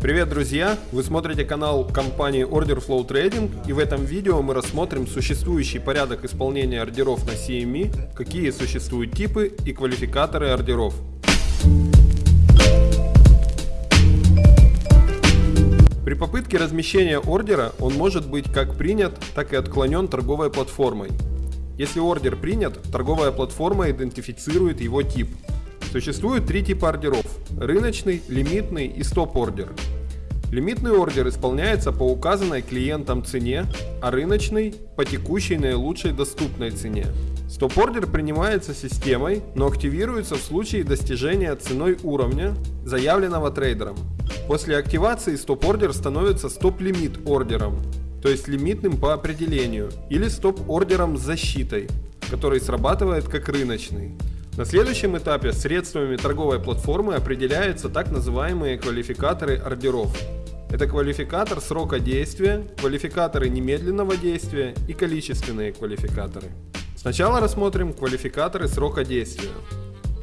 Привет, друзья! Вы смотрите канал компании Order Flow Trading и в этом видео мы рассмотрим существующий порядок исполнения ордеров на CME, какие существуют типы и квалификаторы ордеров. При попытке размещения ордера он может быть как принят, так и отклонен торговой платформой. Если ордер принят, торговая платформа идентифицирует его тип. Существует три типа ордеров – рыночный, лимитный и стоп-ордер. Лимитный ордер исполняется по указанной клиентам цене, а рыночный – по текущей наилучшей доступной цене. Стоп-ордер принимается системой, но активируется в случае достижения ценой уровня, заявленного трейдером. После активации стоп-ордер становится стоп-лимит ордером, то есть лимитным по определению, или стоп-ордером с защитой, который срабатывает как рыночный. На следующем этапе средствами торговой платформы определяются так называемые квалификаторы ордеров. Это квалификатор срока действия, квалификаторы немедленного действия и количественные квалификаторы. Сначала рассмотрим квалификаторы срока действия.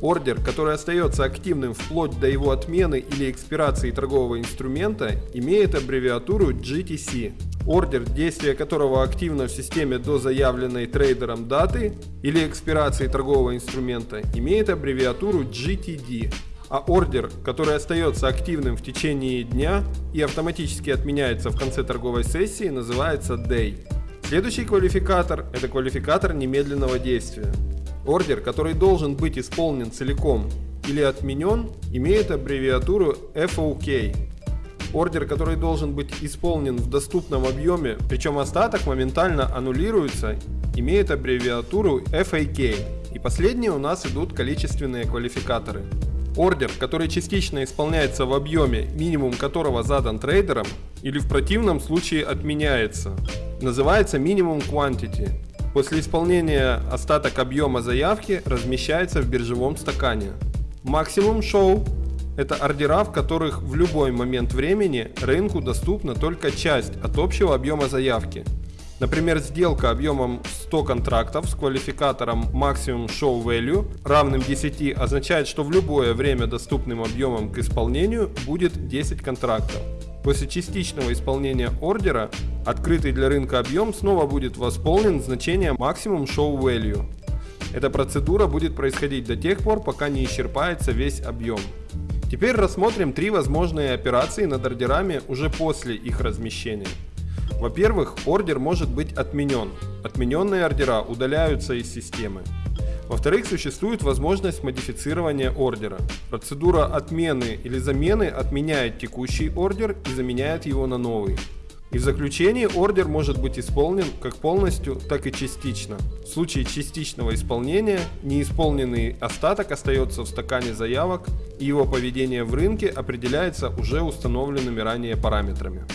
Ордер, который остается активным вплоть до его отмены или экспирации торгового инструмента, имеет аббревиатуру GTC. Ордер, действие которого активно в системе до заявленной трейдером даты или экспирации торгового инструмента, имеет аббревиатуру GTD а ордер, который остается активным в течение дня и автоматически отменяется в конце торговой сессии, называется Day. Следующий квалификатор – это квалификатор немедленного действия. Ордер, который должен быть исполнен целиком или отменен, имеет аббревиатуру FOK. Ордер, который должен быть исполнен в доступном объеме, причем остаток моментально аннулируется, имеет аббревиатуру FAK. И последние у нас идут количественные квалификаторы. Ордер, который частично исполняется в объеме, минимум которого задан трейдером, или в противном случае отменяется, называется минимум quantity. После исполнения остаток объема заявки размещается в биржевом стакане. Максимум шоу – это ордера, в которых в любой момент времени рынку доступна только часть от общего объема заявки – Например, сделка объемом 100 контрактов с квалификатором Maximum Show Value равным 10 означает, что в любое время доступным объемом к исполнению будет 10 контрактов. После частичного исполнения ордера открытый для рынка объем снова будет восполнен значением Maximum Show Value. Эта процедура будет происходить до тех пор, пока не исчерпается весь объем. Теперь рассмотрим три возможные операции над ордерами уже после их размещения. Во-первых, ордер может быть отменен. Отмененные ордера удаляются из системы. Во-вторых, существует возможность модифицирования ордера. Процедура отмены или замены отменяет текущий ордер и заменяет его на новый. И в заключении ордер может быть исполнен как полностью, так и частично. В случае частичного исполнения неисполненный остаток остается в стакане заявок и его поведение в рынке определяется уже установленными ранее параметрами.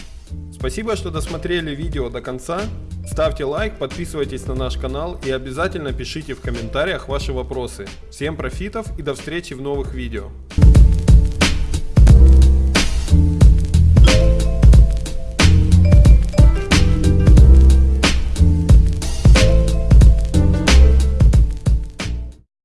Спасибо, что досмотрели видео до конца. Ставьте лайк, подписывайтесь на наш канал и обязательно пишите в комментариях ваши вопросы. Всем профитов и до встречи в новых видео.